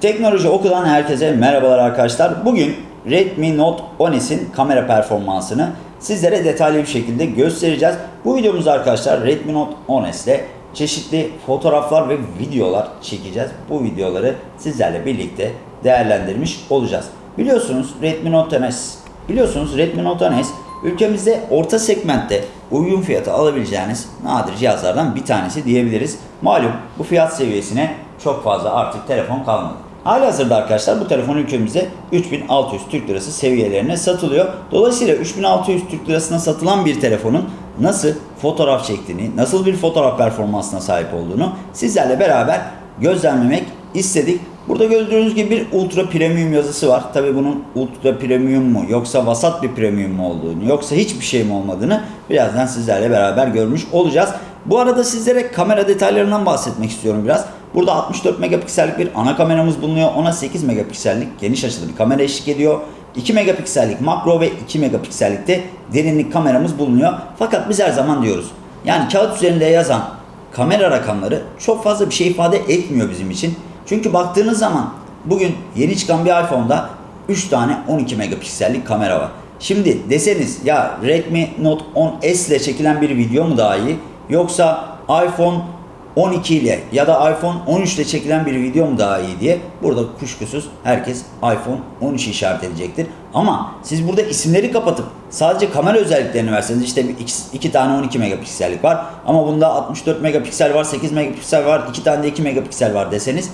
Teknoloji Oku'dan herkese merhabalar arkadaşlar. Bugün Redmi Note 10s'in kamera performansını sizlere detaylı bir şekilde göstereceğiz. Bu videomuzda arkadaşlar Redmi Note 10s ile çeşitli fotoğraflar ve videolar çekeceğiz. Bu videoları sizlerle birlikte değerlendirmiş olacağız. Biliyorsunuz Redmi Note 10s Biliyorsunuz Redmi Note 10s ülkemizde orta segmentte uygun fiyata alabileceğiniz nadir cihazlardan bir tanesi diyebiliriz. Malum bu fiyat seviyesine çok fazla artık telefon kalmadı. Halihazırda arkadaşlar bu telefon ülkemizde 3600 Türk Lirası seviyelerine satılıyor. Dolayısıyla 3600 Türk Lirasına satılan bir telefonun nasıl fotoğraf çektiğini, nasıl bir fotoğraf performansına sahip olduğunu sizlerle beraber gözlemlemek istedik. Burada gördüğünüz gibi bir ultra premium yazısı var. Tabi bunun ultra premium mu yoksa vasat bir premium mu olduğunu yoksa hiçbir şey mi olmadığını birazdan sizlerle beraber görmüş olacağız. Bu arada sizlere kamera detaylarından bahsetmek istiyorum biraz. Burada 64 megapiksellik bir ana kameramız bulunuyor. Ona 8 megapiksellik geniş açılı bir kamera eşlik ediyor. 2 megapiksellik makro ve 2 megapiksellik de derinlik kameramız bulunuyor. Fakat biz her zaman diyoruz. Yani kağıt üzerinde yazan kamera rakamları çok fazla bir şey ifade etmiyor bizim için. Çünkü baktığınız zaman bugün yeni çıkan bir iPhone'da 3 tane 12 megapiksellik kamera var. Şimdi deseniz ya Redmi Note 10s ile çekilen bir video mu daha iyi yoksa iPhone 12 ile ya da iPhone 13 ile çekilen bir video mu daha iyi diye burada kuşkusuz herkes iPhone 13 işaret edecektir. Ama siz burada isimleri kapatıp sadece kamera özelliklerini verseniz işte iki, tane 12 megapiksellik var ama bunda 64 megapiksel var, 8 megapiksel var, iki tane de 2 megapiksel var deseniz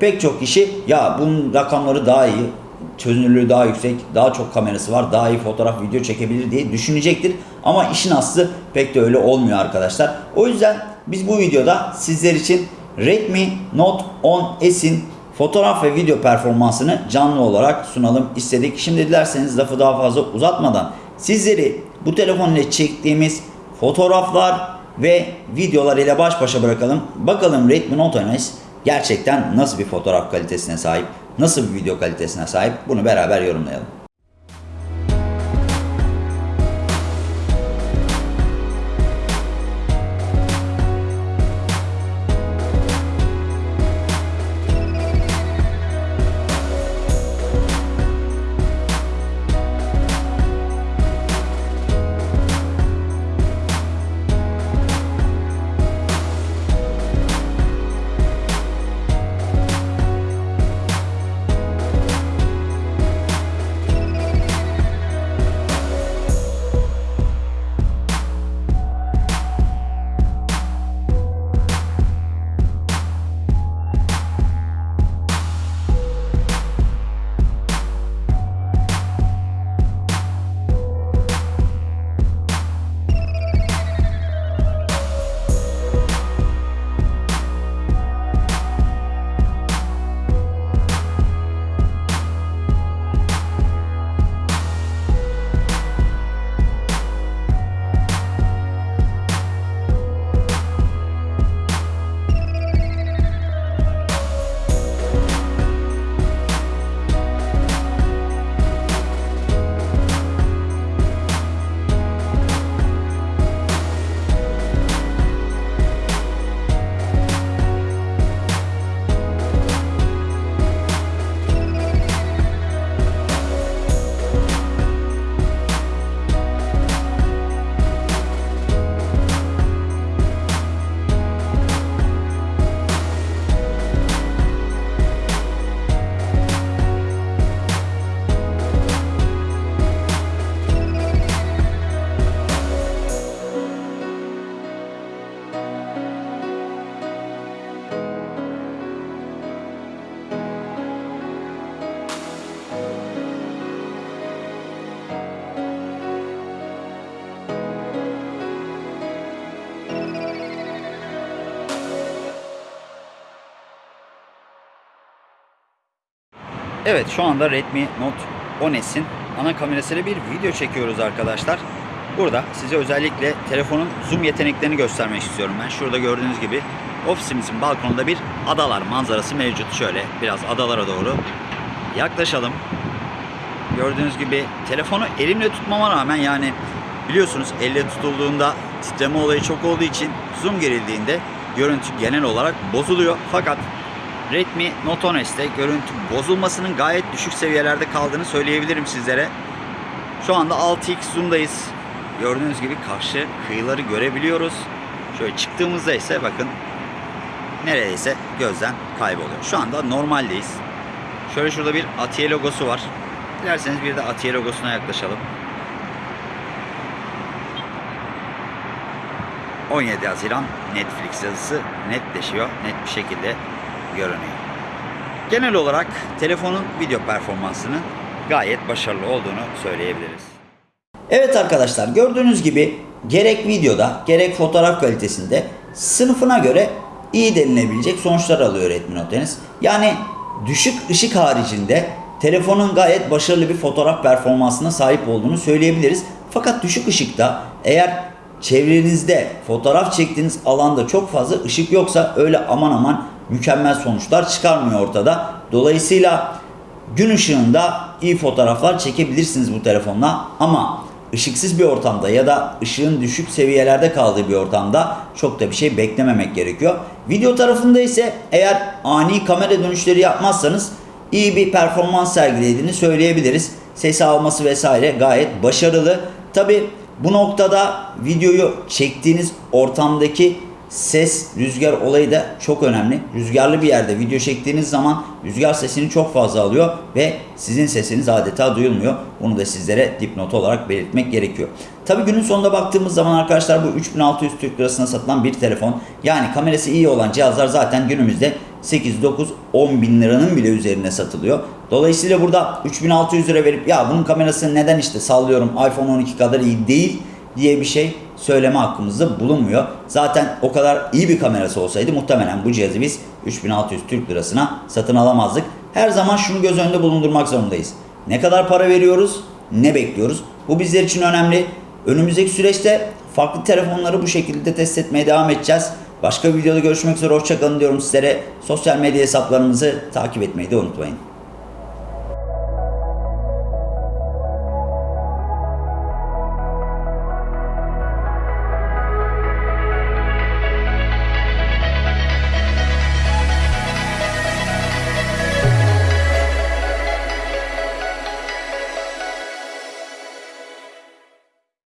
pek çok kişi ya bunun rakamları daha iyi, çözünürlüğü daha yüksek, daha çok kamerası var, daha iyi fotoğraf, video çekebilir diye düşünecektir. Ama işin aslı pek de öyle olmuyor arkadaşlar. O yüzden biz bu videoda sizler için Redmi Note 10s'in fotoğraf ve video performansını canlı olarak sunalım istedik. Şimdi dilerseniz lafı daha fazla uzatmadan sizleri bu telefon ile çektiğimiz fotoğraflar ve videolar ile baş başa bırakalım. Bakalım Redmi Note 10s gerçekten nasıl bir fotoğraf kalitesine sahip, nasıl bir video kalitesine sahip bunu beraber yorumlayalım. Evet şu anda Redmi Note 10s'in ana kamerasıyla bir video çekiyoruz arkadaşlar. Burada size özellikle telefonun zoom yeteneklerini göstermek istiyorum ben. Şurada gördüğünüz gibi ofisimizin balkonunda bir adalar manzarası mevcut. Şöyle biraz adalara doğru yaklaşalım. Gördüğünüz gibi telefonu elimle tutmama rağmen yani biliyorsunuz elle tutulduğunda titreme olayı çok olduğu için zoom gerildiğinde görüntü genel olarak bozuluyor. Fakat Redmi Note 10S'te görüntü bozulmasının gayet düşük seviyelerde kaldığını söyleyebilirim sizlere. Şu anda 6x zoom'dayız. Gördüğünüz gibi karşı kıyıları görebiliyoruz. Şöyle çıktığımızda ise bakın neredeyse gözden kayboluyor. Şu anda normaldeyiz. Şöyle şurada bir Atiye logosu var. Dilerseniz bir de Atiye logosuna yaklaşalım. 17 Haziran Netflix yazısı netleşiyor. Net bir şekilde görünüyor. Genel olarak telefonun video performansının gayet başarılı olduğunu söyleyebiliriz. Evet arkadaşlar gördüğünüz gibi gerek videoda gerek fotoğraf kalitesinde sınıfına göre iyi denilebilecek sonuçlar alıyor Redmi Note X. Yani düşük ışık haricinde telefonun gayet başarılı bir fotoğraf performansına sahip olduğunu söyleyebiliriz. Fakat düşük ışıkta eğer çevrenizde fotoğraf çektiğiniz alanda çok fazla ışık yoksa öyle aman aman mükemmel sonuçlar çıkarmıyor ortada. Dolayısıyla gün ışığında iyi fotoğraflar çekebilirsiniz bu telefonla ama ışıksız bir ortamda ya da ışığın düşük seviyelerde kaldığı bir ortamda çok da bir şey beklememek gerekiyor. Video tarafında ise eğer ani kamera dönüşleri yapmazsanız iyi bir performans sergilediğini söyleyebiliriz. Ses alması vesaire gayet başarılı. Tabi bu noktada videoyu çektiğiniz ortamdaki ses, rüzgar olayı da çok önemli. Rüzgarlı bir yerde video çektiğiniz zaman rüzgar sesini çok fazla alıyor ve sizin sesiniz adeta duyulmuyor. Bunu da sizlere dipnot olarak belirtmek gerekiyor. Tabi günün sonunda baktığımız zaman arkadaşlar bu 3600 Türk lirasına satılan bir telefon. Yani kamerası iyi olan cihazlar zaten günümüzde 8, 9, 10 bin liranın bile üzerine satılıyor. Dolayısıyla burada 3600 lira verip ya bunun kamerası neden işte sallıyorum iPhone 12 kadar iyi değil diye bir şey söyleme hakkımızda bulunmuyor. Zaten o kadar iyi bir kamerası olsaydı muhtemelen bu cihazı biz 3600 Türk lirasına satın alamazdık. Her zaman şunu göz önünde bulundurmak zorundayız. Ne kadar para veriyoruz, ne bekliyoruz? Bu bizler için önemli. Önümüzdeki süreçte farklı telefonları bu şekilde test etmeye devam edeceğiz. Başka bir videoda görüşmek üzere. Hoşçakalın diyorum sizlere. Sosyal medya hesaplarımızı takip etmeyi de unutmayın.